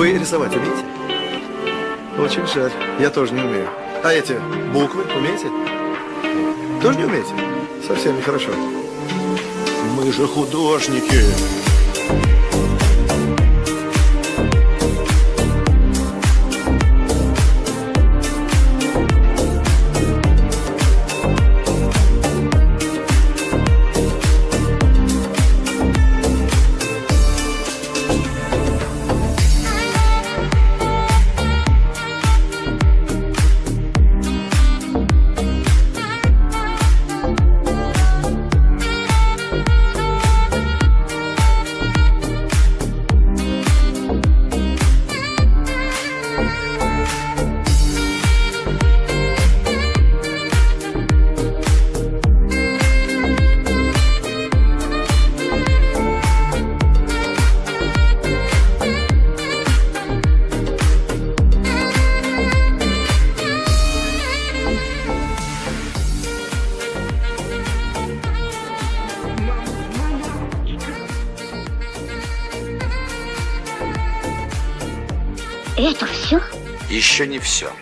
Вы рисовать умеете? Очень жаль. Я тоже не умею. А эти буквы умеете? Тоже не умеете? Совсем нехорошо. Мы же художники. Это все? Еще не все.